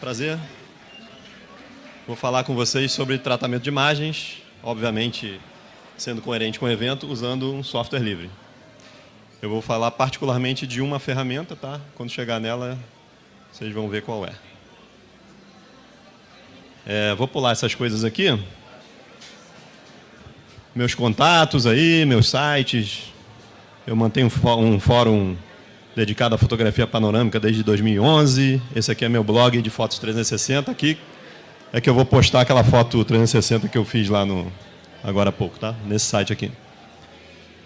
prazer. Vou falar com vocês sobre tratamento de imagens, obviamente sendo coerente com o evento, usando um software livre. Eu vou falar particularmente de uma ferramenta, tá? Quando chegar nela, vocês vão ver qual é. é vou pular essas coisas aqui. Meus contatos aí, meus sites. Eu mantenho um fórum dedicado à fotografia panorâmica desde 2011. Esse aqui é meu blog de fotos 360. Aqui é que eu vou postar aquela foto 360 que eu fiz lá no agora há pouco, tá? Nesse site aqui.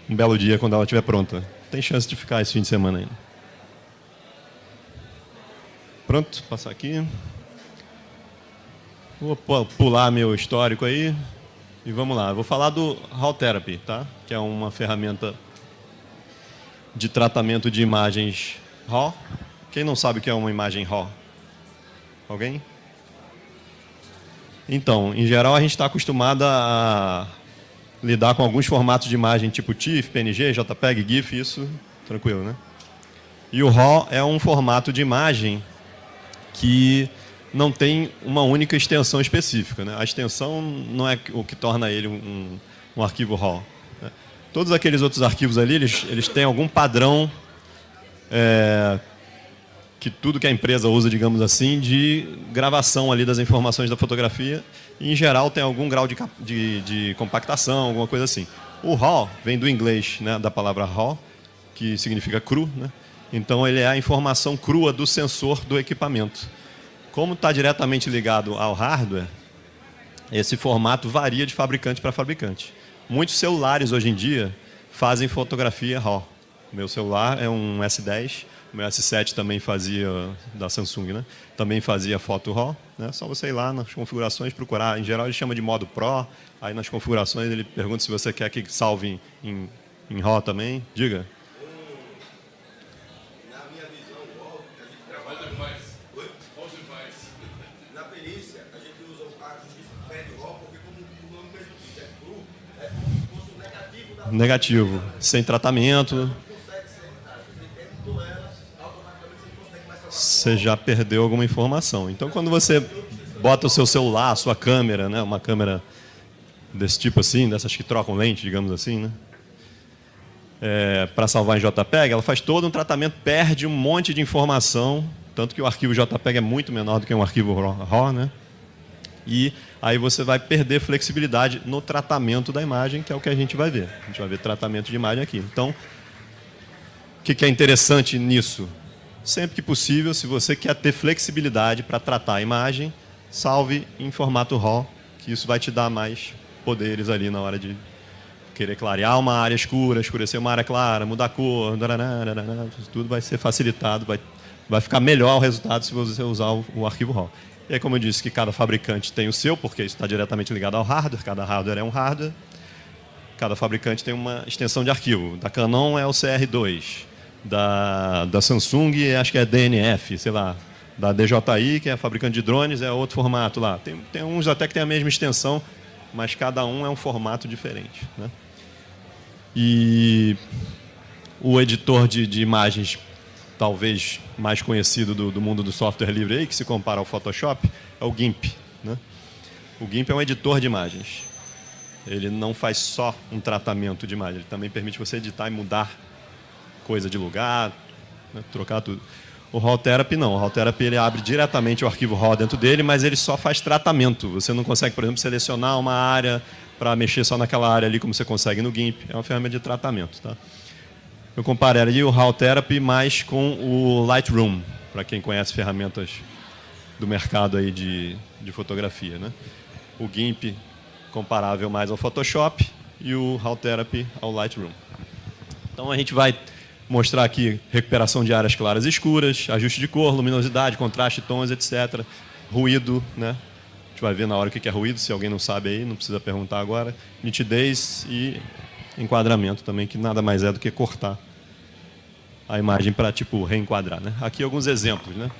Um belo dia quando ela estiver pronta. Tem chance de ficar esse fim de semana ainda. Pronto, passar aqui. Vou pular meu histórico aí e vamos lá. vou falar do Raw Therapy, tá? Que é uma ferramenta de tratamento de imagens RAW. Quem não sabe o que é uma imagem RAW? Alguém? Então, em geral, a gente está acostumado a lidar com alguns formatos de imagem tipo TIFF, PNG, JPEG, GIF, isso, tranquilo, né? E o RAW é um formato de imagem que não tem uma única extensão específica. Né? A extensão não é o que torna ele um, um arquivo RAW. Todos aqueles outros arquivos ali, eles, eles têm algum padrão é, que tudo que a empresa usa, digamos assim, de gravação ali das informações da fotografia. E, em geral, tem algum grau de, de, de compactação, alguma coisa assim. O RAW vem do inglês, né, da palavra RAW, que significa cru. Né? Então, ele é a informação crua do sensor do equipamento. Como está diretamente ligado ao hardware, esse formato varia de fabricante para fabricante. Muitos celulares hoje em dia fazem fotografia RAW. Meu celular é um S10, meu S7 também fazia, da Samsung, né? Também fazia foto RAW. Né? Só você ir lá nas configurações, procurar. Em geral, ele chama de modo Pro. Aí nas configurações ele pergunta se você quer que salve em, em RAW também. Diga. Negativo, sem tratamento. Você já perdeu alguma informação. Então, quando você bota o seu celular, a sua câmera, né, uma câmera desse tipo assim, dessas que trocam lente, digamos assim, né, é, para salvar em JPEG, ela faz todo um tratamento, perde um monte de informação, tanto que o arquivo JPEG é muito menor do que um arquivo RAW, né? E aí você vai perder flexibilidade no tratamento da imagem, que é o que a gente vai ver. A gente vai ver tratamento de imagem aqui. Então, o que é interessante nisso? Sempre que possível, se você quer ter flexibilidade para tratar a imagem, salve em formato RAW, que isso vai te dar mais poderes ali na hora de querer clarear uma área escura, escurecer uma área clara, mudar a cor, tudo vai ser facilitado, vai, vai ficar melhor o resultado se você usar o, o arquivo RAW. E aí, como eu disse, que cada fabricante tem o seu, porque isso está diretamente ligado ao hardware, cada hardware é um hardware. Cada fabricante tem uma extensão de arquivo. Da Canon é o CR2, da, da Samsung acho que é DNF, sei lá. Da DJI, que é fabricante de drones, é outro formato lá. Tem, tem uns até que tem a mesma extensão, mas cada um é um formato diferente. Né? E o editor de, de imagens talvez mais conhecido do, do, mundo do software livre aí, que se compara ao Photoshop, é o GIMP. Né? O GIMP é um editor de imagens. Ele não faz só um tratamento de imagem, ele também permite você editar e mudar coisa de lugar, né? trocar tudo. O RAW Therapy não. O RAW Therapy ele abre diretamente o arquivo RAW dentro dele, mas ele só faz tratamento. Você não consegue, por exemplo, selecionar uma área para mexer só naquela área ali, como você consegue no GIMP. É uma ferramenta de tratamento. Tá? Eu compararia o HAL Therapy mais com o Lightroom, para quem conhece ferramentas do mercado aí de, de fotografia. Né? O GIMP comparável mais ao Photoshop e o HAL Therapy ao Lightroom. Então a gente vai mostrar aqui recuperação de áreas claras e escuras, ajuste de cor, luminosidade, contraste, tons, etc. Ruído, né? A gente vai ver na hora o que é ruído, se alguém não sabe aí, não precisa perguntar agora. Nitidez e enquadramento também, que nada mais é do que cortar a imagem para tipo reenquadrar, né? Aqui alguns exemplos, né?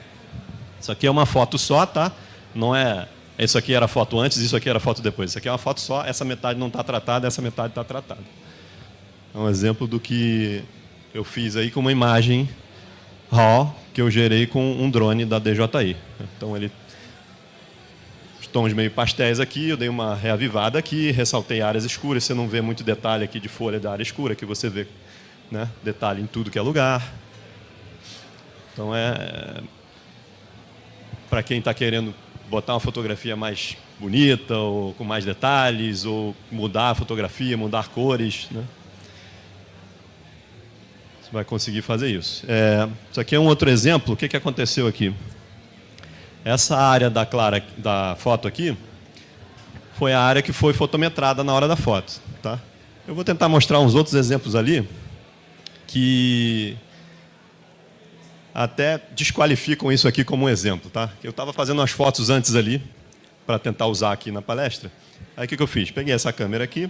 Isso aqui é uma foto só, tá? Não é isso aqui era foto antes, isso aqui era foto depois. Isso aqui é uma foto só, essa metade não está tratada, essa metade está tratada. É um exemplo do que eu fiz aí com uma imagem RAW que eu gerei com um drone da DJI. Então ele os tons meio pastéis aqui, eu dei uma reavivada aqui, ressaltei áreas escuras, você não vê muito detalhe aqui de folha da área escura, que você vê né, detalhe em tudo que é lugar. Então é para quem está querendo botar uma fotografia mais bonita ou com mais detalhes ou mudar a fotografia, mudar cores, né? Você vai conseguir fazer isso. É, isso aqui é um outro exemplo. O que, que aconteceu aqui? Essa área da clara da foto aqui foi a área que foi fotometrada na hora da foto, tá? Eu vou tentar mostrar uns outros exemplos ali que até desqualificam isso aqui como um exemplo. Tá? Eu estava fazendo umas fotos antes ali, para tentar usar aqui na palestra. Aí o que, que eu fiz? Peguei essa câmera aqui,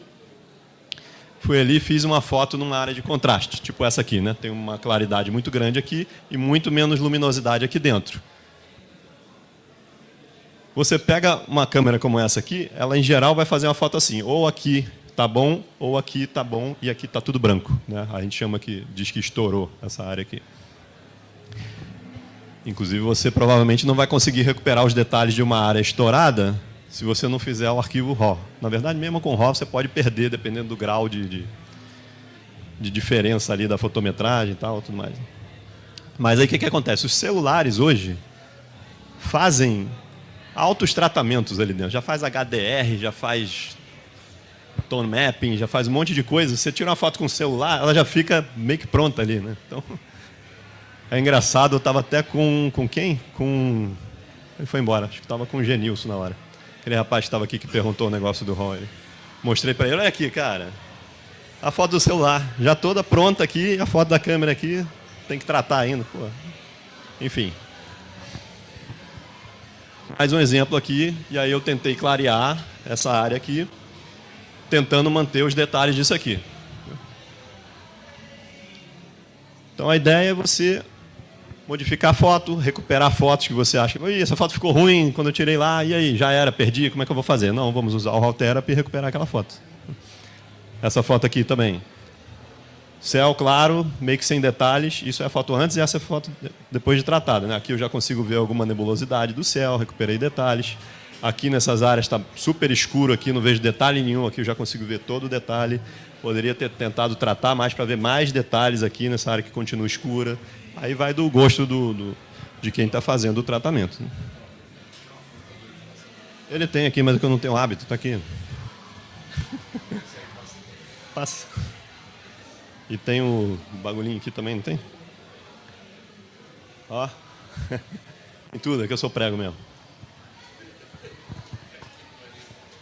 fui ali e fiz uma foto numa área de contraste, tipo essa aqui. Né? Tem uma claridade muito grande aqui e muito menos luminosidade aqui dentro. Você pega uma câmera como essa aqui, ela em geral vai fazer uma foto assim, ou aqui está bom, ou aqui está bom e aqui está tudo branco. Né? A gente chama que, diz que estourou essa área aqui. Inclusive, você provavelmente não vai conseguir recuperar os detalhes de uma área estourada se você não fizer o arquivo RAW. Na verdade, mesmo com RAW, você pode perder, dependendo do grau de, de, de diferença ali da fotometragem e tal, tudo mais. Mas aí o que, que acontece? Os celulares hoje fazem altos tratamentos ali dentro. Já faz HDR, já faz tone mapping, já faz um monte de coisa. Você tira uma foto com o celular, ela já fica meio que pronta ali, né? Então, é engraçado, eu estava até com, com quem? Com... Ele foi embora, acho que estava com o Genilson na hora. Aquele rapaz que estava aqui que perguntou o negócio do Roy. Mostrei para ele, olha aqui, cara. A foto do celular, já toda pronta aqui, a foto da câmera aqui, tem que tratar ainda. Pô. Enfim. Mais um exemplo aqui, e aí eu tentei clarear essa área aqui, tentando manter os detalhes disso aqui. Então a ideia é você modificar a foto, recuperar fotos que você acha, essa foto ficou ruim quando eu tirei lá, e aí, já era, perdi, como é que eu vou fazer? Não, vamos usar o Raw Therapy e recuperar aquela foto. Essa foto aqui também. Céu claro, meio que sem detalhes, isso é a foto antes e essa é a foto depois de tratada. Né? Aqui eu já consigo ver alguma nebulosidade do céu, recuperei detalhes. Aqui nessas áreas está super escuro, aqui não vejo detalhe nenhum, aqui eu já consigo ver todo o detalhe. Poderia ter tentado tratar mais para ver mais detalhes aqui nessa área que continua escura. Aí vai do gosto do, do de quem está fazendo o tratamento. Né? Ele tem aqui, mas é eu não tenho hábito, está aqui. Passa. E tem o bagulhinho aqui também, não tem? Ó. Tem tudo, é que eu sou prego mesmo.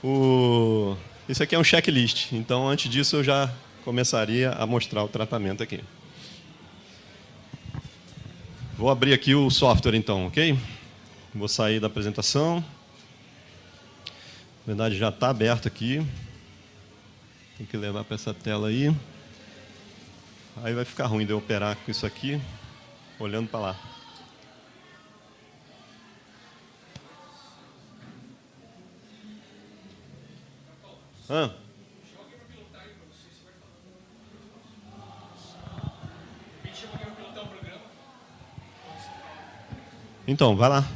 O... Isso aqui é um checklist, então antes disso eu já começaria a mostrar o tratamento aqui. Vou abrir aqui o software então, ok? Vou sair da apresentação. Na verdade já está aberto aqui. Tem que levar para essa tela aí. Aí vai ficar ruim de eu operar com isso aqui, olhando para lá. Hã? Então, vai lá.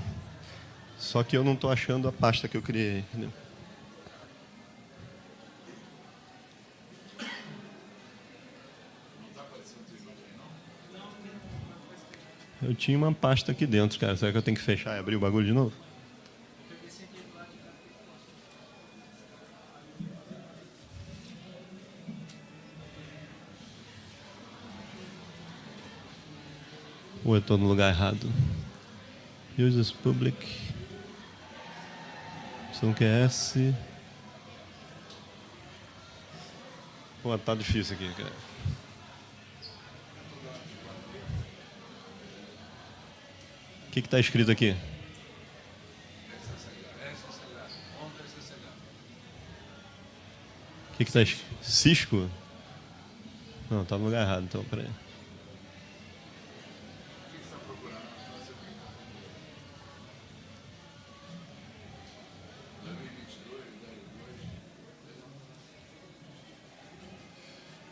Só que eu não estou achando a pasta que eu criei. Eu tinha uma pasta aqui dentro, cara. Será que eu tenho que fechar e abrir o bagulho de novo? Ou eu estou no lugar errado? Users Public. Opção QS. Pô, tá difícil aqui, cara. Que está escrito aqui? O que está escrito? Cisco? Não, está no lugar errado, então, peraí.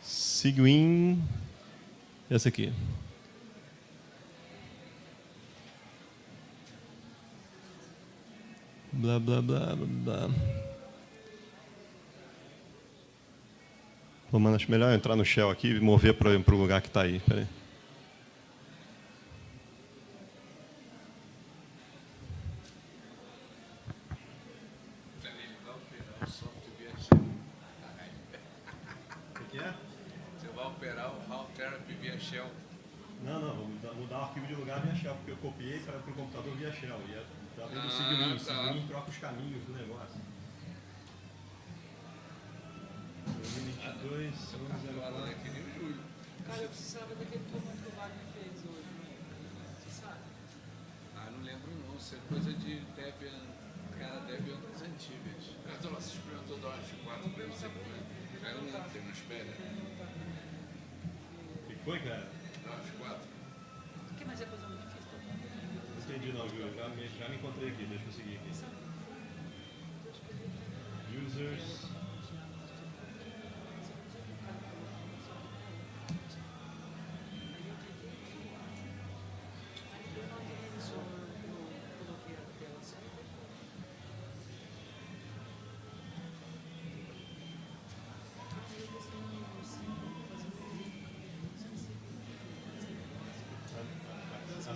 Seguin, essa aqui. Blá, blá, blá, blá. Pô, mano, acho melhor entrar no Shell aqui e mover para o lugar que está aí. Peraí. O que é? Você vai operar o How Therapy via Shell. Não, não, vou mudar, mudar o arquivo de lugar via Shell, porque eu copiei para o computador via Shell. E é, tá vendo o Ah, Signin, o tá. Signin troca os caminhos do negócio. 2022, Falando aqui nem o Júlio. Cara, eu precisava daquele comando que o Wagner fez hoje, né? Você sabe? Ah, não lembro não. Isso é coisa de Debian, cara Debian das antigas. Eu tô lá, você experimentou do F4 pra você comer. Aí eu lembro, tem uma espera. O que foi, cara? Do F4. O que mais é coisa muito difícil? Não entendi não, viu? Já me, já me encontrei aqui, deixa eu seguir aqui.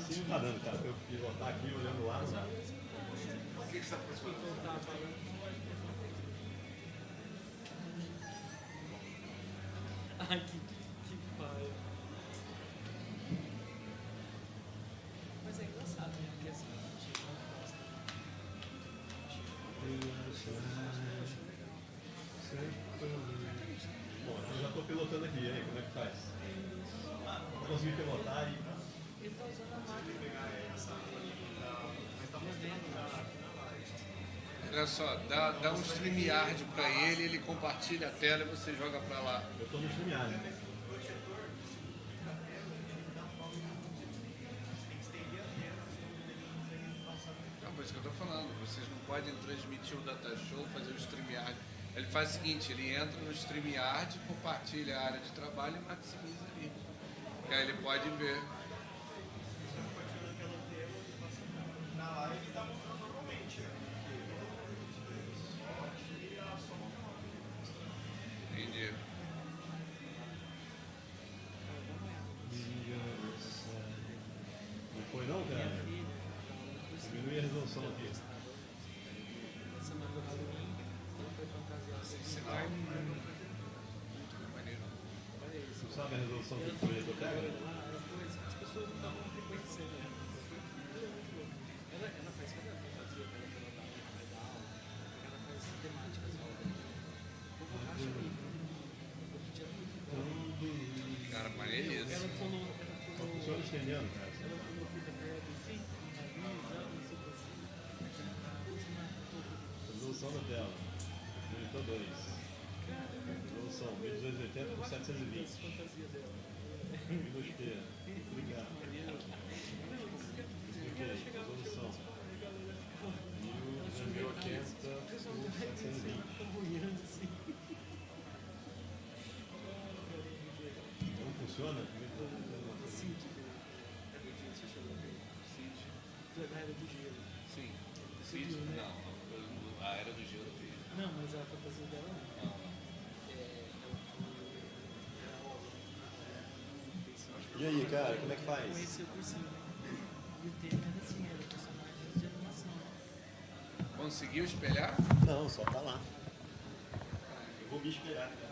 Assim não tá dando, cara. Eu pivotar aqui olhando lá. não- O que que você tá procurando? Ai, que, que pai. Mas é engraçado, né? Porque assim, a gente não gosta. Bom, eu já tô pilotando aqui, e aí, como é que faz? Eu consegui pilotar e. Ele tá usando a máquina. Olha só, dá, dá um StreamYard pra ele, ele compartilha a tela e você joga pra lá. Eu tô no StreamYard. né? Não, por isso que eu tô falando. Vocês não podem transmitir o data show, fazer o StreamYard. Ele faz o seguinte, ele entra no StreamYard, compartilha a área de trabalho e maximiza ali. Que aí ele pode ver. Entendi. Tu sabe a resolução que o projetor pega? Lá, ela coisa, as pessoas não estavam reconhecendo ela. Ela. Ela, ela faz cada fantasia dela que ela dá ela faz temáticas racha o bico. Porque tinha tudo. Cara, maneiríssimo. Ela falou, ela cara. ela do sei o que assim. Resolução da tela. Monitor 2. Resolução 1280 por 720. Fantasia dela. Windows P. Obrigado. Expliquei. Resolução. 1280 por 720. Boiando assim. Não funciona? Tipo. É do dia, você chegou da era do gelo. Sim. Não, a era do gelo. Não, mas a fantasia dela não. E aí, cara, como é que faz? Conheci o cursinho. né? E o tema era assim, era personagens de animação. Conseguiu espelhar? Não, só tá lá. Eu vou me espelhar. O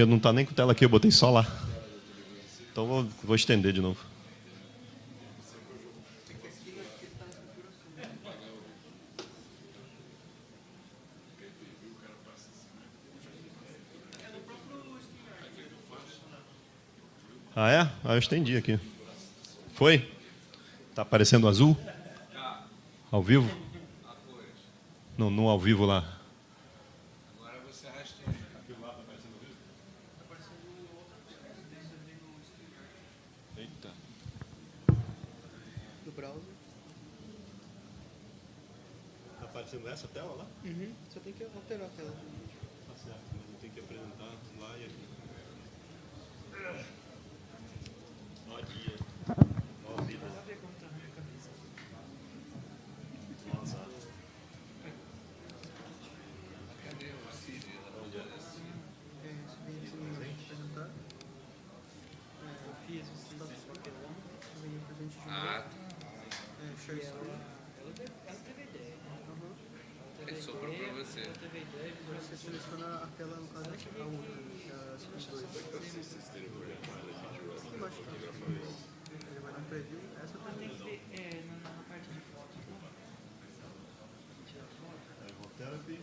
porque não tá nem com tela aqui, eu botei só lá. Então vou, vou estender de novo. Ah é? Ah, eu estendi aqui. Foi? Tá aparecendo azul? Ao vivo? Não, no ao vivo lá. Agora você rasteja. browser. Está aparecendo essa tela lá? Uhum. Só tem que alterar a tela. Tá certo, mas eu tenho que apresentar lá e aqui. Ó dia. Ó vida. Nada a ver como tá na minha cabeça. Nossa. Cadê o Siri? Onde é? É, isso vem assim, apresentar. Eu fiz o sistema papelão Vem o presente de Ah, É, share e ela, screen. ela, teve, ela teve ideia. né? Uhum. Ela teve Ele sobrou ideia, pra você. Você seleciona a tela, no caso, a outra, que é a Screen 2. Embaixo? Ele vai no preview. Essa também. tem que ter é, na, na parte de fotos, né? Tirar foto. Therapy.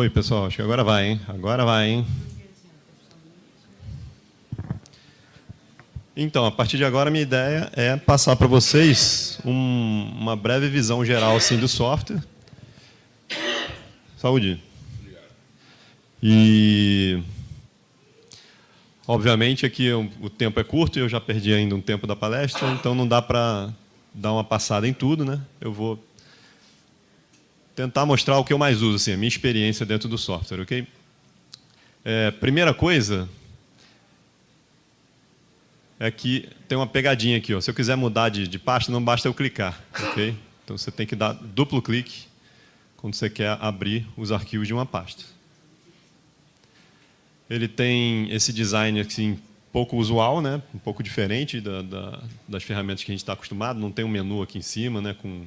Oi, pessoal. Acho que agora vai, hein? Agora vai, hein? Então, a partir de agora, minha ideia é passar para vocês um- uma breve visão geral assim, do software. Saúde. E, obviamente, aqui o tempo é curto e eu já perdi ainda um tempo da palestra, então não dá para dar uma passada em tudo. Né? Eu vou tentar mostrar o que eu mais uso, assim, a minha experiência dentro do software. ok? É, primeira coisa é que tem uma pegadinha aqui. Ó. Se eu quiser mudar de, de pasta, não basta eu clicar. ok? Então você tem que dar duplo clique quando você quer abrir os arquivos de uma pasta. Ele tem esse design assim, pouco usual, né? um pouco diferente da, da, das ferramentas que a gente está acostumado. Não tem um menu aqui em cima né? com,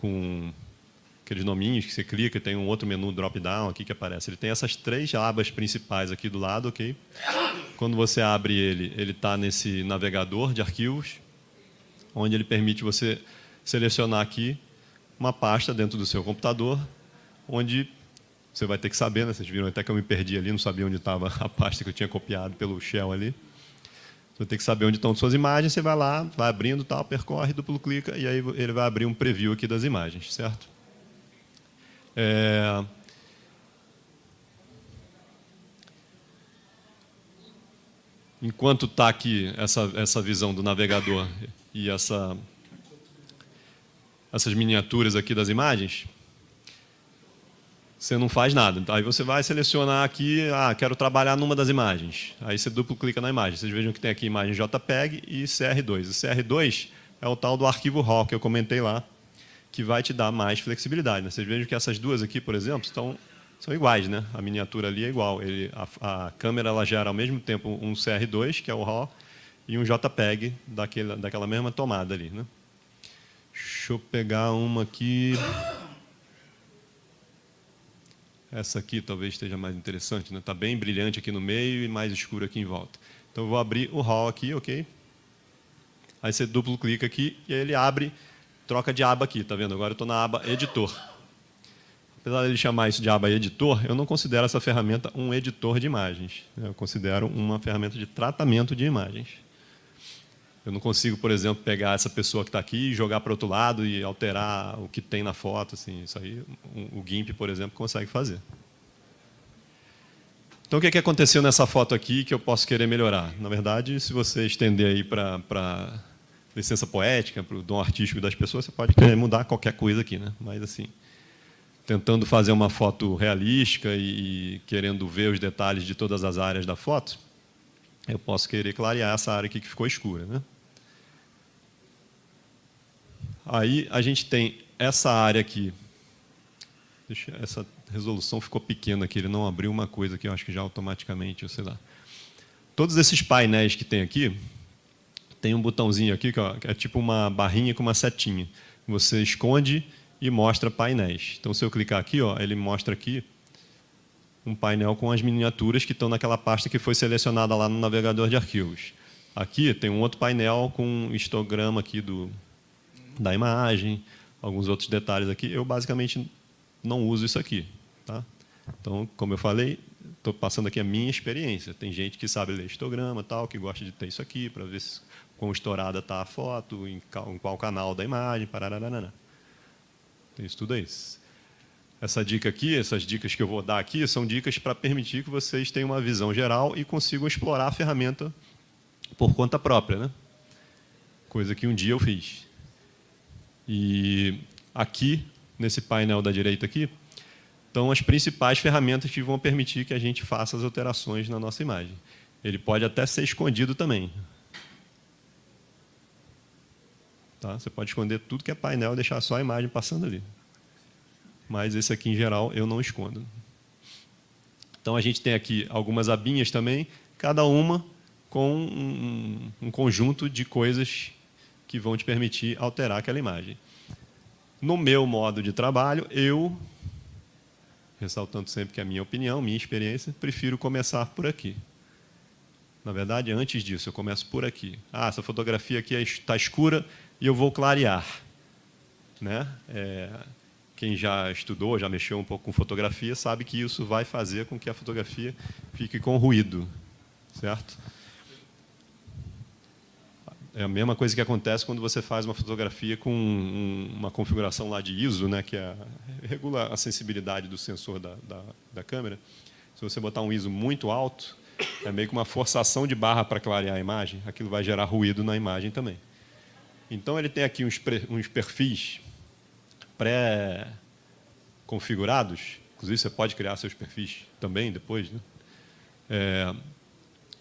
com aqueles nominhos que você clica, tem um outro menu drop-down aqui que aparece. Ele tem essas três abas principais aqui do lado, ok? Quando você abre ele, ele está nesse navegador de arquivos, onde ele permite você selecionar aqui uma pasta dentro do seu computador, onde você vai ter que saber, né? vocês viram até que eu me perdi ali, não sabia onde estava a pasta que eu tinha copiado pelo shell ali. Você vai ter que saber onde estão suas imagens, você vai lá, vai abrindo, tal, percorre, duplo clica, e aí ele vai abrir um preview aqui das imagens, certo? É... Enquanto está aqui essa, essa visão do navegador e essa, essas miniaturas aqui das imagens, você não faz nada. Aí você vai selecionar aqui, ah, quero trabalhar numa das imagens. Aí você duplo clica na imagem. Vocês vejam que tem aqui imagem JPEG e CR2. O CR2 é o tal do arquivo RAW que eu comentei lá, que vai te dar mais flexibilidade. Né? Vocês vejam que essas duas aqui, por exemplo, estão, são iguais. Né? A miniatura ali é igual. Ele, a, a câmera ela gera ao mesmo tempo um CR2, que é o RAW, e um JPEG daquela, daquela mesma tomada ali. Né? Deixa eu pegar uma aqui. Essa aqui talvez esteja mais interessante. Está né? Tá bem brilhante aqui no meio e mais escuro aqui em volta. Então, eu vou abrir o RAW aqui, ok? Aí você duplo clica aqui e ele abre troca de aba aqui, tá vendo? Agora eu estou na aba editor. Apesar dele chamar isso de aba editor, eu não considero essa ferramenta um editor de imagens. Eu considero uma ferramenta de tratamento de imagens. Eu não consigo, por exemplo, pegar essa pessoa que está aqui e jogar para outro lado e alterar o que tem na foto. Assim, isso aí o GIMP, por exemplo, consegue fazer. Então, o que, é que aconteceu nessa foto aqui que eu posso querer melhorar? Na verdade, se você estender aí para licença poética, para o dom artístico das pessoas, você pode mudar qualquer coisa aqui. Né? Mas, assim, tentando fazer uma foto realística e, e querendo ver os detalhes de todas as áreas da foto, eu posso querer clarear essa área aqui que ficou escura. Né? Aí a gente tem essa área aqui. Deixa, essa resolução ficou pequena aqui, ele não abriu uma coisa aqui, eu acho que já automaticamente, sei lá. Todos esses painéis que tem aqui, tem um botãozinho aqui, que é tipo uma barrinha com uma setinha. Você esconde e mostra painéis. Então, se eu clicar aqui, ó, ele mostra aqui um painel com as miniaturas que estão naquela pasta que foi selecionada lá no navegador de arquivos. Aqui tem um outro painel com um histograma aqui do, da imagem, alguns outros detalhes aqui. Eu, basicamente, não uso isso aqui. Tá? Então, como eu falei, estou passando aqui a minha experiência. Tem gente que sabe ler histograma, tal, que gosta de ter isso aqui, para ver se, quão estourada está a foto, em qual, em qual canal da imagem, parararana. Tem isso tudo aí. Essa dica aqui, essas dicas que eu vou dar aqui, são dicas para permitir que vocês tenham uma visão geral e consigam explorar a ferramenta por conta própria. Né? Coisa que um dia eu fiz. E aqui, nesse painel da direita aqui, estão as principais ferramentas que vão permitir que a gente faça as alterações na nossa imagem. Ele pode até ser escondido também. Tá? Você pode esconder tudo que é painel e deixar só a imagem passando ali. Mas esse aqui, em geral, eu não escondo. Então, a gente tem aqui algumas abinhas também, cada uma com um, um conjunto de coisas que vão te permitir alterar aquela imagem. No meu modo de trabalho, eu, ressaltando sempre que é a minha opinião, minha experiência, prefiro começar por aqui. Na verdade, antes disso, eu começo por aqui. Ah, essa fotografia aqui está escura e eu vou clarear. Né? É, quem já estudou, já mexeu um pouco com fotografia, sabe que isso vai fazer com que a fotografia fique com ruído. Certo? É a mesma coisa que acontece quando você faz uma fotografia com uma configuração lá de ISO, né, que é, regula a sensibilidade do sensor da, da, da câmera. Se você botar um ISO muito alto, é meio que uma forçação de barra para clarear a imagem, aquilo vai gerar ruído na imagem também. Então, ele tem aqui uns, uns perfis pré-configurados, inclusive você pode criar seus perfis também depois. Né? É,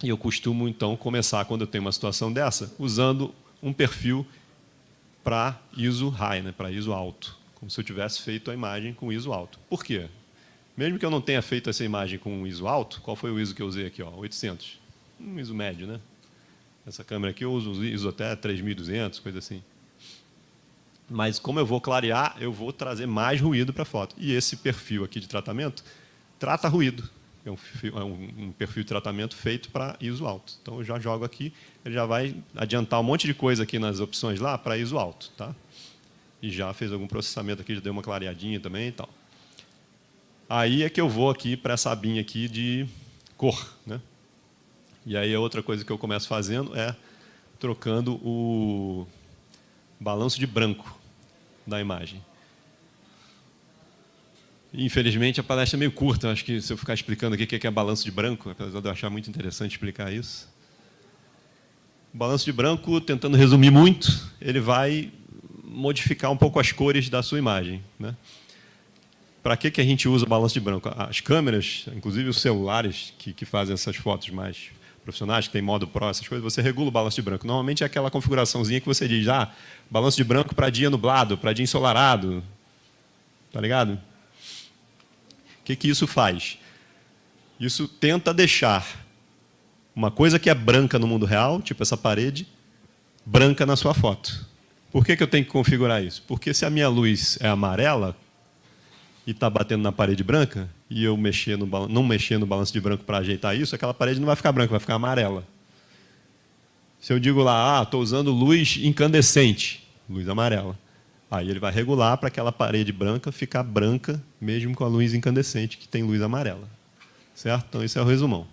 e eu costumo, então, começar, quando eu tenho uma situação dessa, usando um perfil para ISO high, né? para ISO alto, como se eu tivesse feito a imagem com ISO alto. Por quê? Mesmo que eu não tenha feito essa imagem com ISO alto, qual foi o ISO que eu usei aqui? Ó, 800. Um ISO médio, né? Essa câmera aqui eu uso ISO até 3200, coisa assim. Mas como eu vou clarear, eu vou trazer mais ruído para a foto. E esse perfil aqui de tratamento trata ruído. É um, é um perfil de tratamento feito para ISO alto. Então eu já jogo aqui, ele já vai adiantar um monte de coisa aqui nas opções lá para ISO alto. Tá? E já fez algum processamento aqui, já deu uma clareadinha também e tal. Aí é que eu vou aqui para essa abinha aqui de cor. Né? E aí a outra coisa que eu começo fazendo é trocando o balanço de branco da imagem. Infelizmente, a palestra é meio curta. Acho que se eu ficar explicando aqui o que é balanço de branco, apesar de eu achar muito interessante explicar isso. O balanço de branco, tentando resumir muito, ele vai modificar um pouco as cores da sua imagem. Né? Para que, que a gente usa balanço de branco? As câmeras, inclusive os celulares que, que fazem essas fotos mais profissionais, que tem modo Pro, essas coisas, você regula o balanço de branco. Normalmente é aquela configuraçãozinha que você diz, ah, balanço de branco para dia nublado, para dia ensolarado. Tá ligado? O que, que isso faz? Isso tenta deixar uma coisa que é branca no mundo real, tipo essa parede, branca na sua foto. Por que, que eu tenho que configurar isso? Porque se a minha luz é amarela, e está batendo na parede branca, e eu mexer no, não mexer no balanço de branco para ajeitar isso, aquela parede não vai ficar branca, vai ficar amarela. Se eu digo lá, ah, estou usando luz incandescente, luz amarela, aí ele vai regular para aquela parede branca ficar branca, mesmo com a luz incandescente, que tem luz amarela. Certo? Então, esse é o resumão.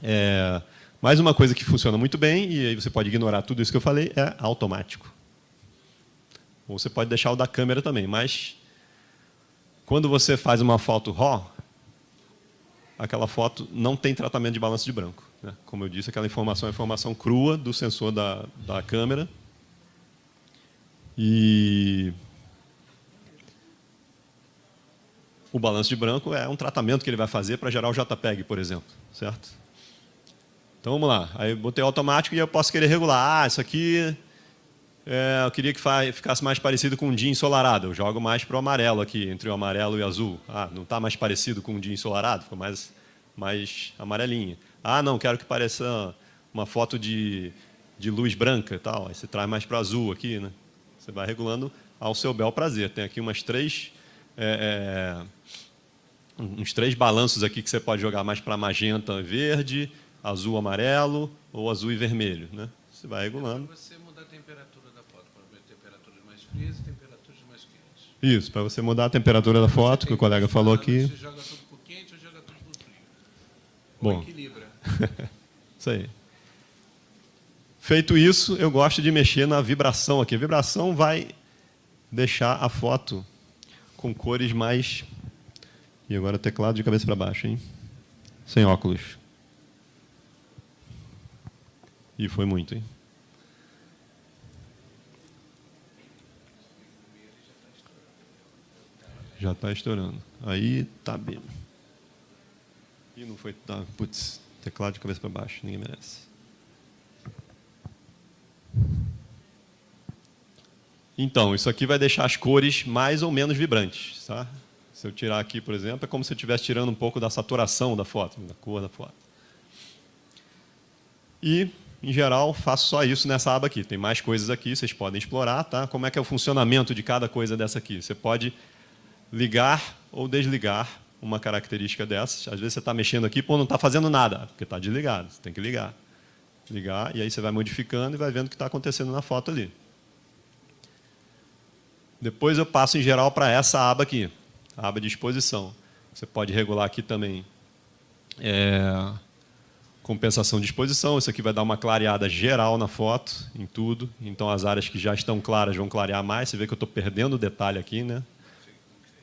É, mais uma coisa que funciona muito bem, e aí você pode ignorar tudo isso que eu falei, é automático. Ou você pode deixar o da câmera também, mas quando você faz uma foto RAW, aquela foto não tem tratamento de balanço de branco. Né? Como eu disse, aquela informação é informação crua do sensor da, da câmera. E o balanço de branco é um tratamento que ele vai fazer para gerar o JPEG, por exemplo. Certo? Então vamos lá. Aí botei automático e eu posso querer regular. Ah, isso aqui é, eu queria que ficasse mais parecido com um dia ensolarado. Eu jogo mais para o amarelo aqui, entre o amarelo e o azul. Ah, não está mais parecido com um dia ensolarado? Ficou mais, mais. Ah, não, quero que pareça uma foto de, de luz branca e tal. Aí você traz mais para azul aqui. Né? Você vai regulando ao seu bel prazer. Tem aqui umas três... É, é, uns três balanços aqui que você pode jogar mais para magenta, verde, azul, amarelo ou azul e vermelho. Né? Você vai regulando. Você frias e temperaturas mais quentes. Isso, para você mudar a temperatura da foto, que o colega falou aqui. Você joga tudo para o quente ou joga tudo para o frio? Bom. Ou equilibra. isso aí. Feito isso, eu gosto de mexer na vibração aqui. A vibração vai deixar a foto com cores mais... E agora teclado de cabeça para baixo, hein? Sem óculos. E foi muito, hein? Já está estourando. Aí tá bem. E não foi. Tá, putz, teclado de cabeça para baixo, ninguém merece. Então, isso aqui vai deixar as cores mais ou menos vibrantes. Tá? Se eu tirar aqui, por exemplo, é como se eu estivesse tirando um pouco da saturação da foto, da cor da foto. E, em geral, faço só isso nessa aba aqui. Tem mais coisas aqui, vocês podem explorar. Tá? Como é que é o funcionamento de cada coisa dessa aqui? Você pode ligar ou desligar uma característica dessas. Às vezes você está mexendo aqui, pô, não está fazendo nada, porque está desligado. Você tem que ligar. Ligar, e aí você vai modificando e vai vendo o que está acontecendo na foto ali. Depois eu passo em geral para essa aba aqui, a aba de exposição. Você pode regular aqui também é, compensação de exposição. Isso aqui vai dar uma clareada geral na foto, em tudo. Então as áreas que já estão claras vão clarear mais. Você vê que eu estou perdendo detalhe aqui, né?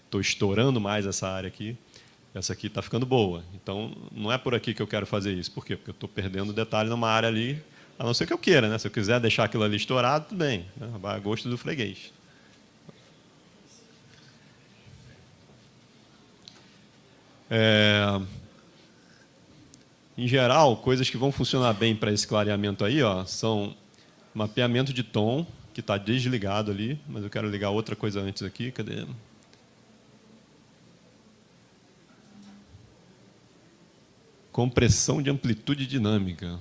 Estou estourando mais essa área aqui. Essa aqui está ficando boa. Então, não é por aqui que eu quero fazer isso. Por quê? Porque eu estou perdendo detalhe numa área ali, a não ser que eu queira. Né? Se eu quiser deixar aquilo ali estourado, tudo bem. Né? Vai a gosto do freguês. É... Em geral, coisas que vão funcionar bem para esse clareamento aí ó, são mapeamento de tom, que está desligado ali, mas eu quero ligar outra coisa antes aqui. Cadê? Compressão de amplitude dinâmica.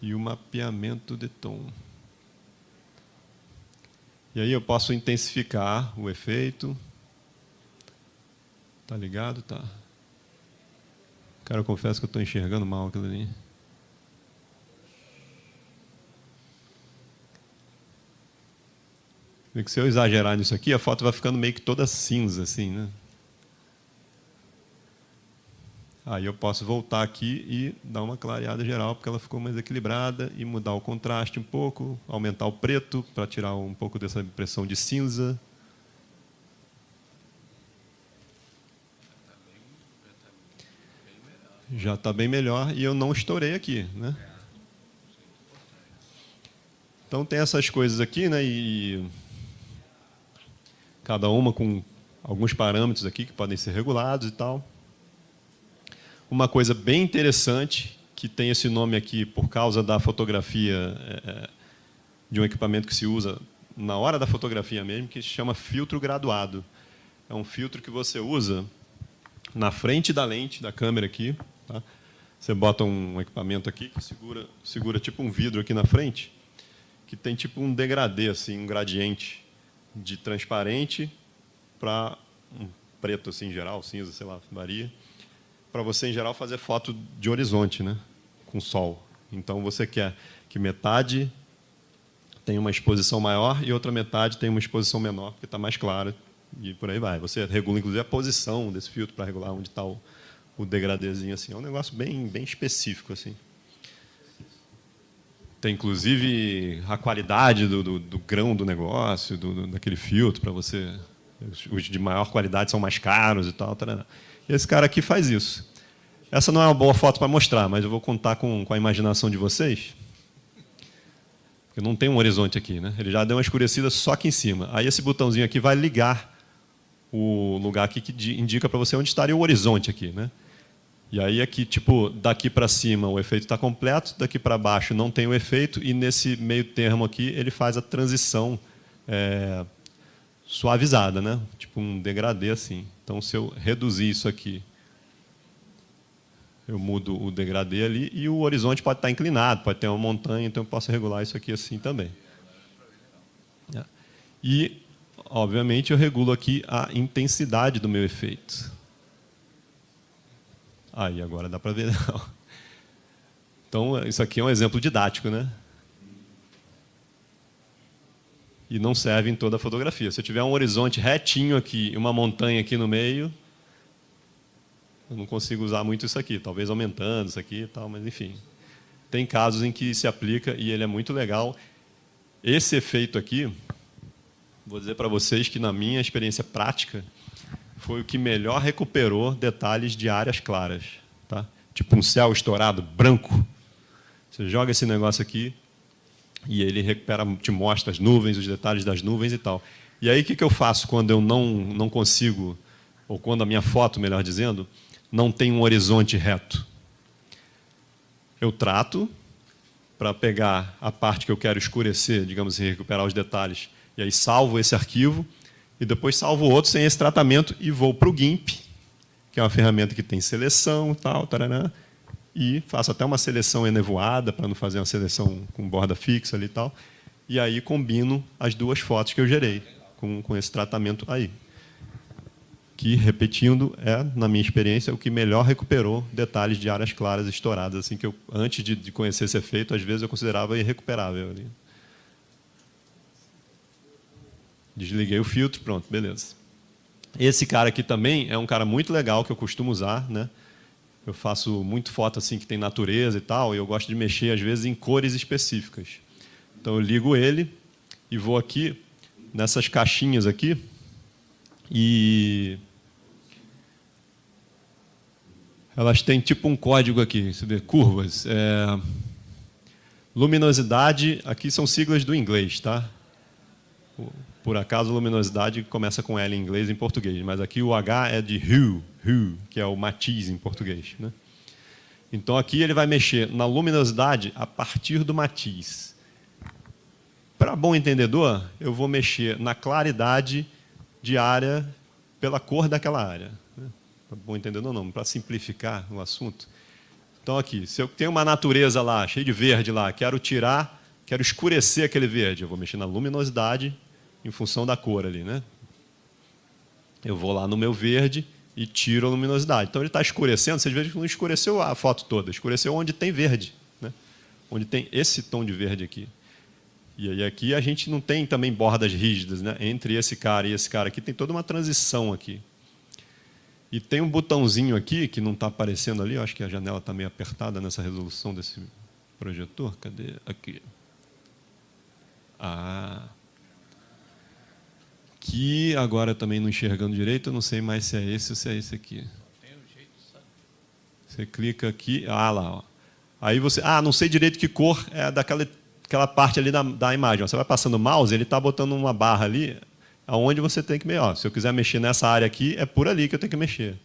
E o mapeamento de tom. E aí eu posso intensificar o efeito. Tá ligado? Tá. Cara, eu confesso que eu estou enxergando mal aquilo ali. Se eu exagerar nisso aqui, a foto vai ficando meio que toda cinza, assim, né? Aí eu posso voltar aqui e dar uma clareada geral, porque ela ficou mais equilibrada, e mudar o contraste um pouco, aumentar o preto, para tirar um pouco dessa impressão de cinza. Já está bem melhor, e eu não estourei aqui, né? Então tem essas coisas aqui, né? E cada uma com alguns parâmetros aqui que podem ser regulados e tal. Uma coisa bem interessante, que tem esse nome aqui por causa da fotografia é, de um equipamento que se usa na hora da fotografia mesmo, que se chama filtro graduado. É um filtro que você usa na frente da lente da câmera aqui. Tá? Você bota um equipamento aqui que segura, segura tipo um vidro aqui na frente, que tem tipo um degradê, assim, um gradiente de transparente para um preto assim em geral, cinza, sei lá, varia, para você em geral fazer foto de horizonte, né, com sol. Então você quer que metade tenha uma exposição maior e outra metade tenha uma exposição menor, porque está mais clara e por aí vai. Você regula inclusive a posição desse filtro para regular onde está o, o degradêzinho assim. É um negócio bem bem específico assim. Tem, inclusive, a qualidade do, do, do grão do negócio, do, daquele filtro, para você... Os de maior qualidade são mais caros e tal. Tarana. E esse cara aqui faz isso. Essa não é uma boa foto para mostrar, mas eu vou contar com, com a imaginação de vocês. Porque não tem um horizonte aqui, né? Ele já deu uma escurecida só aqui em cima. Aí esse botãozinho aqui vai ligar o lugar aqui que indica para você onde estaria o horizonte aqui, né? E aí aqui, tipo, daqui para cima o efeito está completo, daqui para baixo não tem o efeito, e nesse meio termo aqui ele faz a transição é, suavizada, né? tipo um degradê assim. Então, se eu reduzir isso aqui, eu mudo o degradê ali, e o horizonte pode estar inclinado, pode ter uma montanha, então eu posso regular isso aqui assim também. E, obviamente, eu regulo aqui a intensidade do meu efeito. Aí, agora dá para ver. Não. Então, isso aqui é um exemplo didático, né? E não serve em toda a fotografia. Se eu tiver um horizonte retinho aqui e uma montanha aqui no meio, eu não consigo usar muito isso aqui. Talvez aumentando isso aqui e tal, mas enfim. Tem casos em que se aplica e ele é muito legal. esse efeito aqui, vou dizer para vocês que na minha experiência prática, foi o que melhor recuperou detalhes de áreas claras. Tá? Tipo um céu estourado, branco. Você joga esse negócio aqui e ele recupera, te mostra as nuvens, os detalhes das nuvens e tal. E aí, o que eu faço quando eu não, não consigo, ou quando a minha foto, melhor dizendo, não tem um horizonte reto? Eu trato para pegar a parte que eu quero escurecer, digamos assim, recuperar os detalhes, e aí salvo esse arquivo, e depois salvo outro sem esse tratamento e vou para o GIMP, que é uma ferramenta que tem seleção tal, tarará, e faço até uma seleção enevoada, para não fazer uma seleção com borda fixa ali e tal, e aí combino as duas fotos que eu gerei com, com esse tratamento aí que, repetindo, é, na minha experiência, o que melhor recuperou detalhes de áreas claras estouradas, assim que eu, antes de, de conhecer esse efeito, às vezes eu considerava irrecuperável. Ali. Desliguei o filtro, pronto, beleza. Esse cara aqui também é um cara muito legal que eu costumo usar, né? Eu faço muito foto assim que tem natureza e tal, e eu gosto de mexer às vezes em cores específicas. Então eu ligo ele e vou aqui nessas caixinhas aqui e elas têm tipo um código aqui, você vê, curvas. É, luminosidade, aqui são siglas do inglês, tá? Por acaso, luminosidade começa com L em inglês e em português, mas aqui o H é de hue, hue, que é o matiz em português. Né? Então, aqui ele vai mexer na luminosidade a partir do matiz. Para bom entendedor, eu vou mexer na claridade de área pela cor daquela área bom entendendo ou não, para simplificar o assunto. Então, aqui, se eu tenho uma natureza lá, cheia de verde lá, quero tirar, quero escurecer aquele verde, eu vou mexer na luminosidade em função da cor ali. Né? Eu vou lá no meu verde e tiro a luminosidade. Então, ele está escurecendo, vocês veem que não escureceu a foto toda, escureceu onde tem verde, né? onde tem esse tom de verde aqui. E aí aqui a gente não tem também bordas rígidas, né? entre esse cara e esse cara aqui, tem toda uma transição aqui. E tem um botãozinho aqui que não está aparecendo ali, eu acho que a janela está meio apertada nessa resolução desse projetor. Cadê? Aqui. Ah. Que agora também não enxergando direito, eu não sei mais se é esse ou se é esse aqui. Você clica aqui, ah lá, ó. Aí você, ah, não sei direito que cor é daquela aquela parte ali da, da imagem. Você vai passando o mouse, ele está botando uma barra ali, aonde você tem que mexer. se eu quiser mexer nessa área aqui, é por ali que eu tenho que mexer.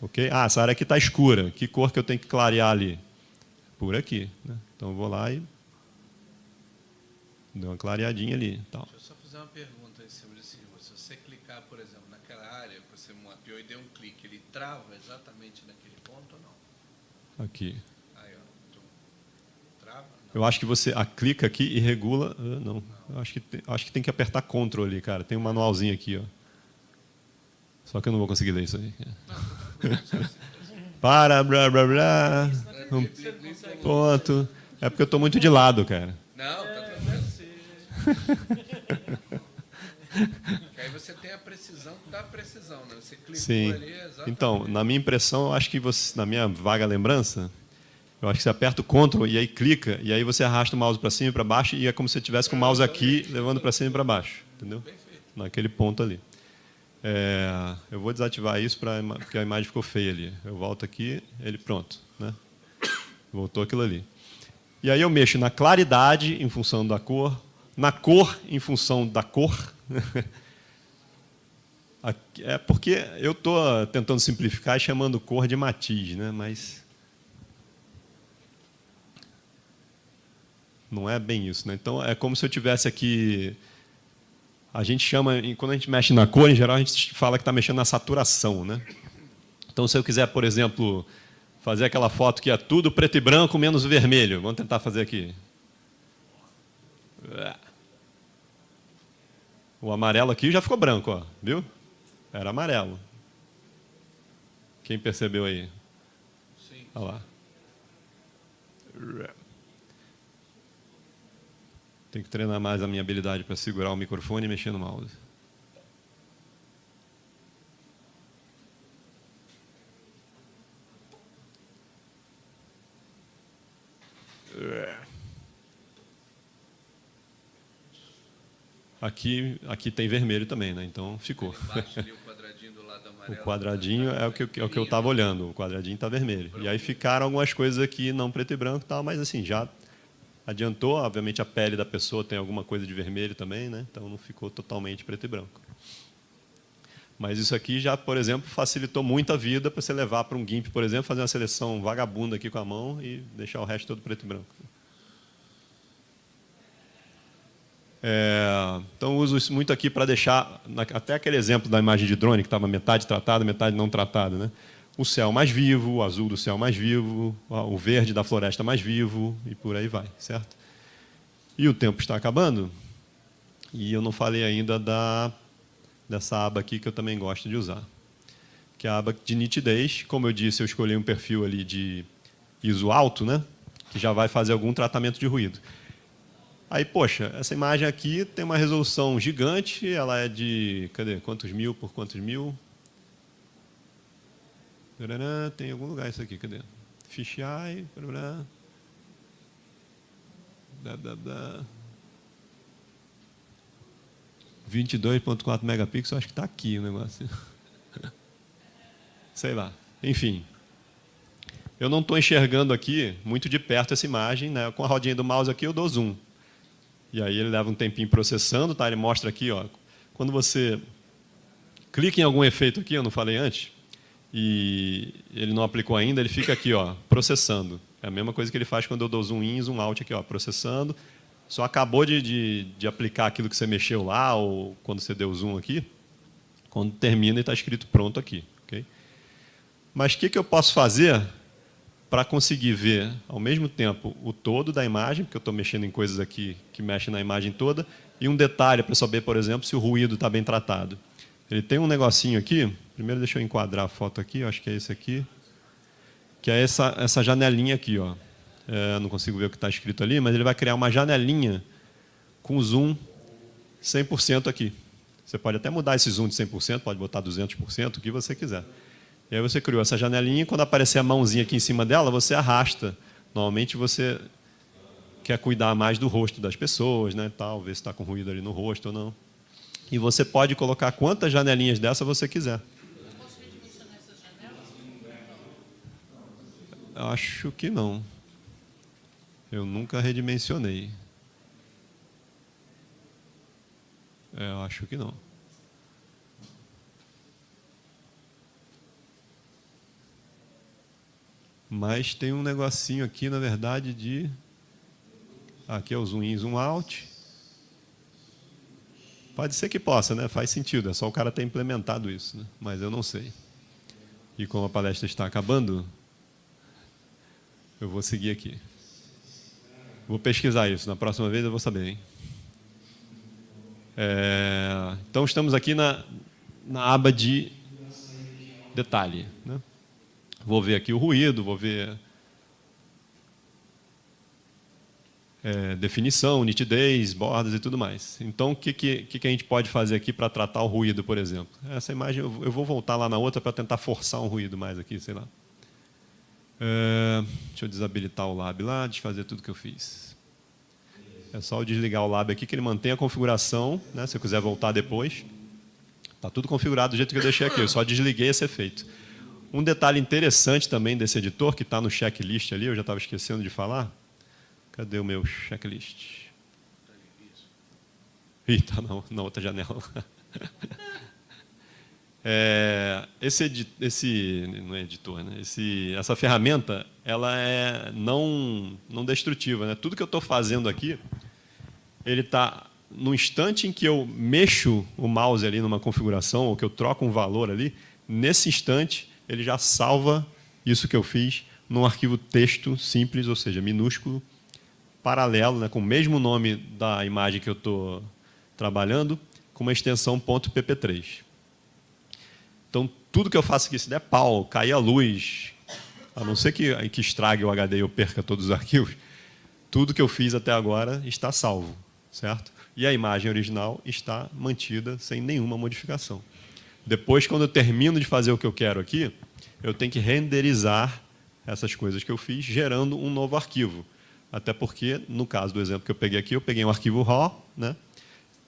Ok? Ah, essa área aqui está escura. Que cor que eu tenho que clarear ali? Por aqui. Né? Então eu vou lá e dou uma clareadinha ali. Tal. Deixa eu só fazer uma pergunta aí sobre esse. Se você clicar, por exemplo, naquela área que você mapeou e deu um clique, ele trava exatamente naquele ponto ou não? Aqui. Aí, ó. Trava? Não. Eu acho que você a clica aqui e regula. Ah, não. não. Acho que, tem, acho que tem que apertar Ctrl ali, cara. Tem um manualzinho aqui, ó. Só que eu não vou conseguir ler isso aí. Para, blá, blá, blá. Um ponto. É porque eu estou muito de lado, cara. Não, tá tranquilo. tem a precisão da precisão, né? Você clicou Sim. ali, exatamente. Então, na minha impressão, eu acho que você, na minha vaga lembrança, eu acho que você aperta o Ctrl e aí clica, e aí você arrasta o mouse para cima e para baixo, e é como se você estivesse com o mouse aqui, levando para cima e para baixo. Entendeu? Naquele ponto ali. É, eu vou desativar isso pra, porque a imagem ficou feia ali. Eu volto aqui, ele pronto. Né? Voltou aquilo ali. E aí eu mexo na claridade em função da cor, na cor em função da cor. é porque eu estou tentando simplificar chamando cor de matiz, né? mas Não é bem isso. Né? Então, é como se eu tivesse aqui... A gente chama, quando a gente mexe na cor, em geral, a gente fala que está mexendo na saturação. Né? Então, se eu quiser, por exemplo, fazer aquela foto que é tudo preto e branco menos vermelho. Vamos tentar fazer aqui. O amarelo aqui já ficou branco, ó, viu? Era amarelo. Quem percebeu aí? Sim. Olha lá. Tenho que treinar mais a minha habilidade para segurar o microfone e mexer no mouse. Aqui, aqui tem vermelho também, né? então ficou. Embaixo ali o quadradinho do lado O amarelo. quadradinho é o que, eu- é o que eu estava olhando, o quadradinho está vermelho. E aí ficaram algumas coisas aqui não preto e branco tal, mas assim, já adiantou, obviamente a pele da pessoa tem alguma coisa de vermelho também, né? então não ficou totalmente preto e branco. Mas isso aqui já, por exemplo, facilitou muito a vida para você levar para um GIMP, por exemplo, fazer uma seleção vagabunda aqui com a mão e deixar o resto todo preto e branco. É, então, uso isso muito aqui para deixar, até aquele exemplo da imagem de drone, que estava metade tratada, metade não tratada. Né? O céu mais vivo, o azul do céu mais vivo, o verde da floresta mais vivo, e por aí vai, certo? E o tempo está acabando, e eu não falei ainda da, dessa aba aqui que eu também gosto de usar, que é a aba de nitidez. Como eu disse, eu escolhi um perfil ali de ISO alto, né? que já vai fazer algum tratamento de ruído. Aí, poxa, essa imagem aqui tem uma resolução gigante, ela é de, cadê, quantos mil por quantos mil? Tem em algum lugar isso aqui, cadê? Fisheye. Dá, dá, dá. 22.4 megapixels, acho que está aqui o negócio. Sei lá. Enfim. Eu não estou enxergando aqui muito de perto essa imagem. Né? Com a rodinha do mouse aqui, eu dou zoom. E aí ele leva um tempinho processando, tá? Ele mostra aqui, ó, quando você clica em algum efeito aqui, eu não falei antes, e ele não aplicou ainda, ele fica aqui, ó, processando. É a mesma coisa que ele faz quando eu dou zoom in, zoom out aqui, ó, processando. Só acabou de, de, de aplicar aquilo que você mexeu lá, ou quando você deu zoom aqui, quando termina ele está escrito pronto aqui. ok? Mas o que, que eu posso fazer para conseguir ver ao mesmo tempo o todo da imagem, porque eu estou mexendo em coisas aqui que mexem na imagem toda, e um detalhe para saber, por exemplo, se o ruído está bem tratado. Ele tem um negocinho aqui, primeiro deixa eu enquadrar a foto aqui, acho que é esse aqui, que é essa, essa janelinha aqui. Ó. É, não consigo ver o que está escrito ali, mas ele vai criar uma janelinha com zoom 100% aqui. Você pode até mudar esse zoom de 100%, pode botar 200%, o que você quiser. E aí você criou essa janelinha e quando aparecer a mãozinha aqui em cima dela, você arrasta. Normalmente você quer cuidar mais do rosto das pessoas, né, tal, ver se está com ruído ali no rosto ou não. E você pode colocar quantas janelinhas dessa você quiser. Acho que não. Eu nunca redimensionei. É, eu acho que não. Mas tem um negocinho aqui, na verdade, de... Aqui é o zoom in, zoom out. Pode ser que possa, né? Faz sentido, é só o cara ter implementado isso, né? mas eu não sei. E como a palestra está acabando, eu vou seguir aqui. Vou pesquisar isso, na próxima vez eu vou saber. Hein? É, então, estamos aqui na, na aba de detalhe. Né? Vou ver aqui o ruído, vou ver é, definição, nitidez, bordas e tudo mais. Então, o que, que, que a gente pode fazer aqui para tratar o ruído, por exemplo? Essa imagem, eu vou voltar lá na outra para tentar forçar um ruído mais aqui, sei lá. É, deixa eu desabilitar o lab lá, desfazer tudo que eu fiz. É só eu desligar o lab aqui, que ele mantém a configuração, né, se eu quiser voltar depois. Está tudo configurado do jeito que eu deixei aqui, eu só desliguei esse efeito. Um detalhe interessante também desse editor, que está no checklist ali, eu já estava esquecendo de falar. Cadê o meu checklist? Ih, está na, na outra janela. É, esse, esse não é editor, né? Esse, essa ferramenta, ela é não, não destrutiva, né? Tudo que eu estou fazendo aqui, ele está no instante em que eu mexo o mouse ali numa configuração ou que eu troco um valor ali, nesse instante ele já salva isso que eu fiz num arquivo texto simples, ou seja, minúsculo, paralelo, né, com o mesmo nome da imagem que eu estou trabalhando, com uma extensão .pp3. Então, tudo que eu faço aqui, se der pau, cair a luz, a não ser que, que estrague o HD e eu perca todos os arquivos, tudo que eu fiz até agora está salvo, certo? E a imagem original está mantida sem nenhuma modificação. Depois, quando eu termino de fazer o que eu quero aqui, eu tenho que renderizar essas coisas que eu fiz, gerando um novo arquivo. Até porque, no caso do exemplo que eu peguei aqui, eu peguei um arquivo RAW, né?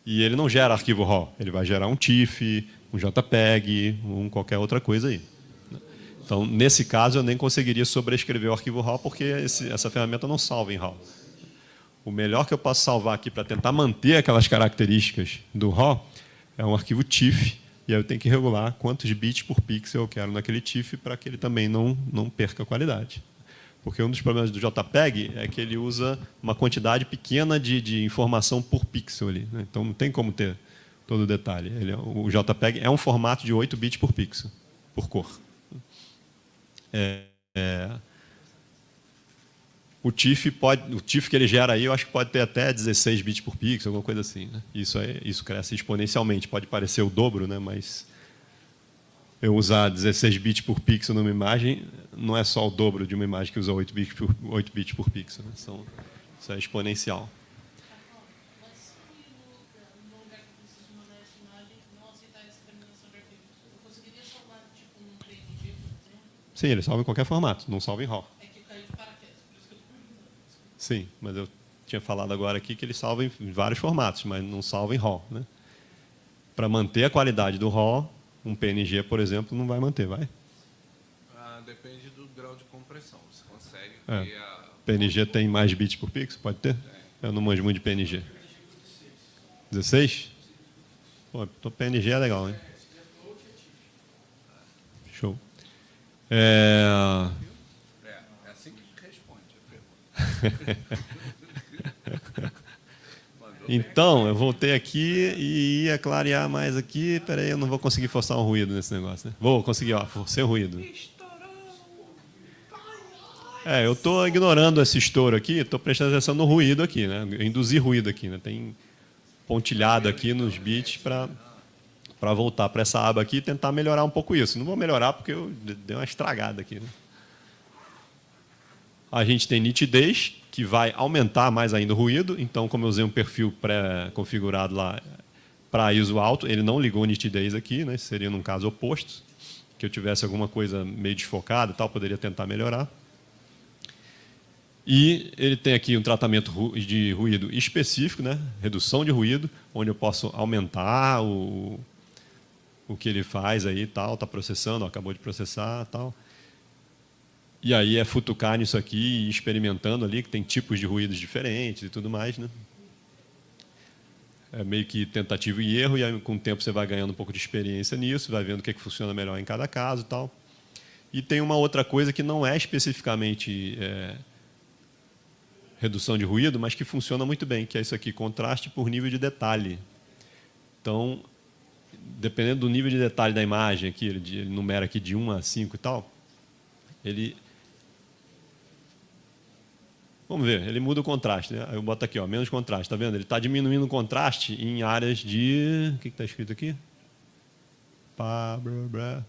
E ele não gera arquivo RAW, ele vai gerar um TIFF, um JPEG, um qualquer outra coisa aí. Então, nesse caso, eu nem conseguiria sobrescrever o arquivo RAW, porque esse, essa ferramenta não salva em RAW. O melhor que eu posso salvar aqui para tentar manter aquelas características do RAW é um arquivo TIFF, aí eu tenho que regular quantos bits por pixel eu quero naquele TIFF para que ele também não, não perca qualidade. Porque um dos problemas do JPEG é que ele usa uma quantidade pequena de, de informação por pixel ali. Né? Então não tem como ter todo o detalhe. Ele, é, o JPEG é um formato de 8 bits por pixel, por cor. É, é, o TIFF pode, o TIFF que ele gera aí, eu acho que pode ter até 16 bits por pixel, alguma coisa assim. Né? Isso, é, isso cresce exponencialmente. Pode parecer o dobro, né? mas eu usar 16 bits por pixel numa imagem não é só o dobro de uma imagem que usa 8 bits por, 8 bits por pixel. Né? São, isso é exponencial. Sim, ele salva em qualquer formato, não salva em RAW. É que caiu de paraquedas, por isso que eu Sim, mas eu tinha falado agora aqui que ele salva em vários formatos, mas não salva em RAW. Né? Para manter a qualidade do RAW, um PNG, por exemplo, não vai manter, vai? Ah, depende do grau de compressão. Você consegue é. a... PNG tem mais bits por pixel? Pode ter? É. Eu não manjo muito de PNG. 16? Pô, PNG é legal, hein? Show. É, é assim que responde a pergunta. então, eu voltei aqui e ia clarear mais aqui. Peraí, eu não vou conseguir forçar um ruído nesse negócio. Né? Vou conseguir, ó, forcei o ruído. É, eu estou ignorando esse estouro aqui, estou prestando atenção no ruído aqui, né? Induzir ruído aqui, né? Tem pontilhado aqui nos bits para para voltar para essa aba aqui e tentar melhorar um pouco isso. Não vou melhorar porque eu dei uma estragada aqui. Né? A gente tem nitidez, que vai aumentar mais ainda o ruído. Então, como eu usei um perfil pré-configurado lá para ISO alto, ele não ligou nitidez aqui, né? seria num caso oposto, que eu tivesse alguma coisa meio desfocada tal, poderia tentar melhorar. E ele tem aqui um tratamento de ruído específico, né? redução de ruído, onde eu posso aumentar o, o que ele faz aí tal, está processando, acabou de processar tal. E aí é futucar nisso aqui e experimentando ali, que tem tipos de ruídos diferentes e tudo mais. Né? É meio que tentativa e erro, e aí, com o tempo você vai ganhando um pouco de experiência nisso, vai vendo o que, é que funciona melhor em cada caso e tal. E tem uma outra coisa que não é especificamente é, redução de ruído, mas que funciona muito bem, que é isso aqui, contraste por nível de detalhe. Então, dependendo do nível de detalhe da imagem, aqui, ele, numera aqui de 1 a 5 e tal, ele... Vamos ver, ele muda o contraste. Né? Eu boto aqui, ó, menos contraste, está vendo? Ele está diminuindo o contraste em áreas de... O que está escrito aqui? Pá, blá, blá.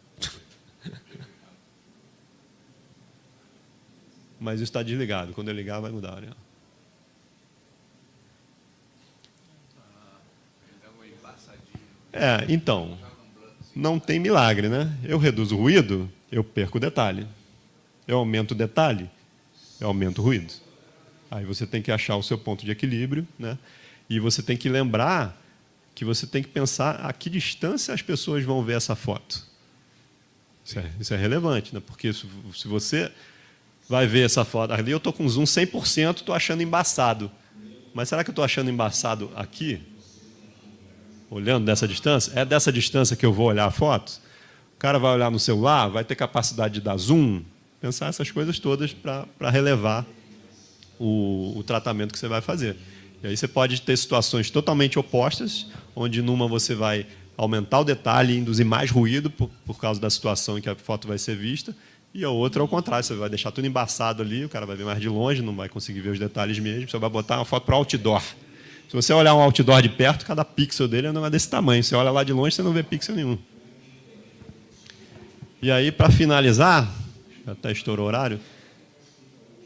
Mas isso está desligado. Quando eu ligar, vai mudar. Né? É, então, não tem milagre, né? Eu reduzo o ruído, eu perco o detalhe. Eu aumento o detalhe, eu aumento o ruído. Aí você tem que achar o seu ponto de equilíbrio, né? E você tem que lembrar que você tem que pensar a que distância as pessoas vão ver essa foto. Isso é, isso é relevante, né? Porque se, se você vai ver essa foto ali, eu estou com zoom 100%, estou achando embaçado. Mas será que eu estou achando embaçado aqui? olhando dessa distância, é dessa distância que eu vou olhar a foto? O cara vai olhar no celular, vai ter capacidade de dar zoom? Pensar essas coisas todas para relevar o, o tratamento que você vai fazer. E aí você pode ter situações totalmente opostas, onde numa você vai aumentar o detalhe induzir mais ruído por, por causa da situação em que a foto vai ser vista, e a outra ao contrário, você vai deixar tudo embaçado ali, o cara vai ver mais de longe, não vai conseguir ver os detalhes mesmo, você vai botar uma foto para outdoor. Se você olhar um outdoor de perto, cada pixel dele é desse tamanho. Você olha lá de longe, você não vê pixel nenhum. E aí, para finalizar, até estourou o horário,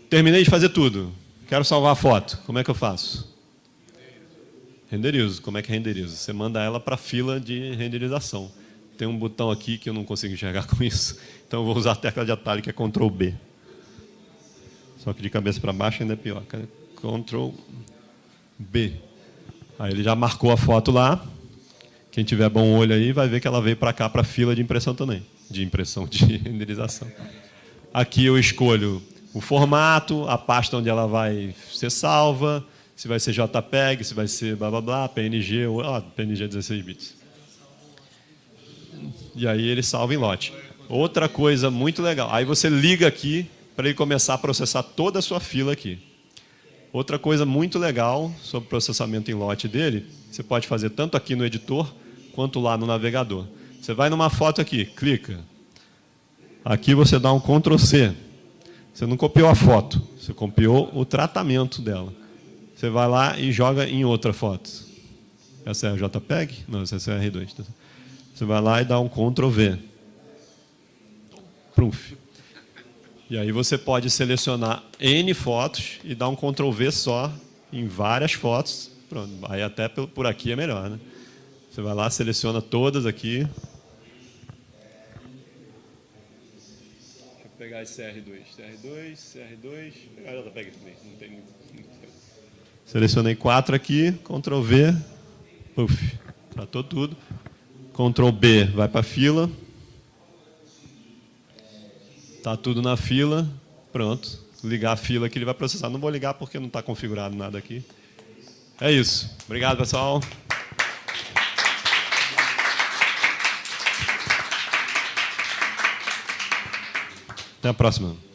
terminei de fazer tudo. Quero salvar a foto. Como é que eu faço? Renderizo. Como é que renderizo? Você manda ela para a fila de renderização. Tem um botão aqui que eu não consigo enxergar com isso. Então eu vou usar a tecla de atalho que é Ctrl B. Só que de cabeça para baixo ainda é pior. Ctrl B. Aí ele já marcou a foto lá. Quem tiver bom olho aí vai ver que ela veio para cá para a fila de impressão também, de impressão de renderização. Aqui eu escolho o formato, a pasta onde ela vai ser salva, se vai ser JPEG, se vai ser blá blá blá, PNG, ou, ah, PNG 16 bits. E aí ele salva em lote. Outra coisa muito legal, aí você liga aqui para ele começar a processar toda a sua fila aqui. Outra coisa muito legal sobre o processamento em lote dele, você pode fazer tanto aqui no editor, quanto lá no navegador. Você vai numa foto aqui, clica. Aqui você dá um Ctrl C. Você não copiou a foto, você copiou o tratamento dela. Você vai lá e joga em outra foto. Essa é a JPEG? Não, essa é a R2. Você vai lá e dá um Ctrl V. Proof. E aí você pode selecionar N fotos e dar um Ctrl V só em várias fotos. Pronto, aí até por aqui é melhor, né? Você vai lá, seleciona todas aqui. Esse CR2. CR2, CR2. Pegar a pega também. Não tem Selecionei quatro aqui, Ctrl V, Uf, tratou tudo. Ctrl B vai para a fila. Está tudo na fila, pronto. Ligar a fila que ele vai processar. Não vou ligar porque não está configurado nada aqui. É isso. Obrigado, pessoal. Até a próxima.